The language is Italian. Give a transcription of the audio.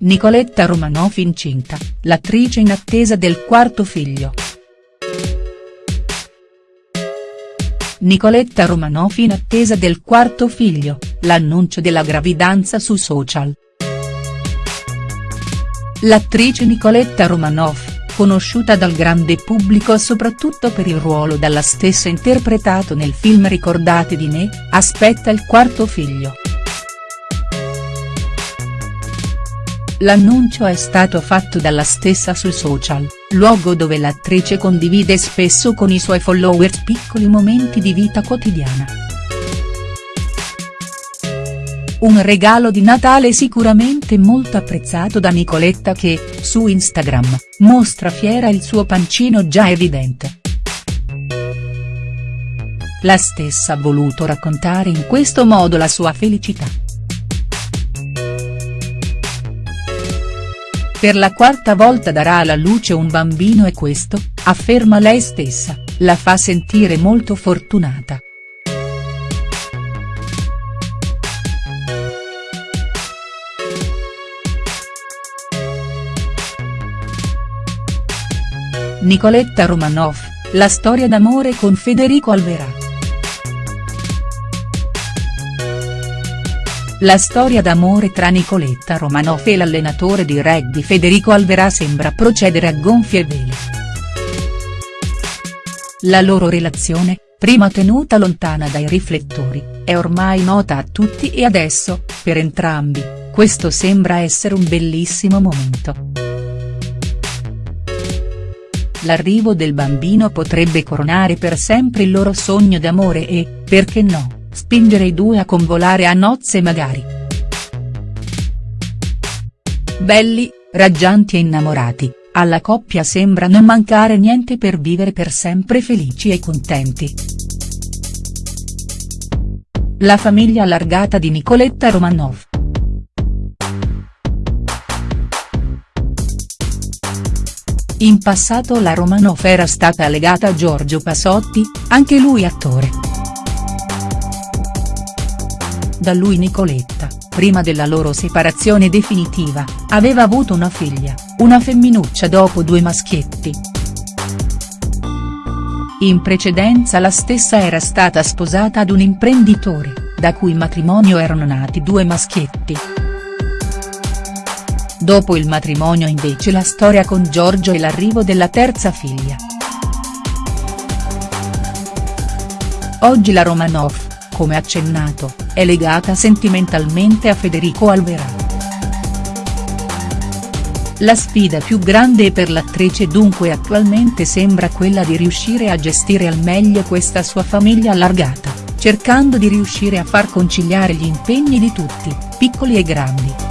Nicoletta Romanoff incinta, l'attrice in attesa del quarto figlio. Nicoletta Romanoff in attesa del quarto figlio, l'annuncio della gravidanza su social. L'attrice Nicoletta Romanoff, conosciuta dal grande pubblico soprattutto per il ruolo dalla stessa interpretato nel film Ricordati di me, aspetta il quarto figlio. L'annuncio è stato fatto dalla stessa sui social, luogo dove l'attrice condivide spesso con i suoi followers piccoli momenti di vita quotidiana. Un regalo di Natale sicuramente molto apprezzato da Nicoletta che, su Instagram, mostra fiera il suo pancino già evidente. La stessa ha voluto raccontare in questo modo la sua felicità. Per la quarta volta darà alla luce un bambino e questo, afferma lei stessa, la fa sentire molto fortunata. Nicoletta Romanoff, la storia d'amore con Federico Alverà. La storia d'amore tra Nicoletta Romanoff e l'allenatore di rugby Federico Alverà sembra procedere a gonfie vele. La loro relazione, prima tenuta lontana dai riflettori, è ormai nota a tutti e adesso, per entrambi, questo sembra essere un bellissimo momento. L'arrivo del bambino potrebbe coronare per sempre il loro sogno d'amore e, perché no, spingere i due a convolare a nozze magari. Belli, raggianti e innamorati, alla coppia sembra non mancare niente per vivere per sempre felici e contenti. La famiglia allargata di Nicoletta Romanoff. In passato la Romanoff era stata legata a Giorgio Pasotti, anche lui attore da lui Nicoletta, prima della loro separazione definitiva, aveva avuto una figlia, una femminuccia dopo due maschietti. In precedenza la stessa era stata sposata ad un imprenditore, da cui matrimonio erano nati due maschietti. Dopo il matrimonio invece la storia con Giorgio e l'arrivo della terza figlia. Oggi la Romanoff, come accennato, è legata sentimentalmente a Federico Alverà. La sfida più grande per l'attrice dunque attualmente sembra quella di riuscire a gestire al meglio questa sua famiglia allargata, cercando di riuscire a far conciliare gli impegni di tutti, piccoli e grandi.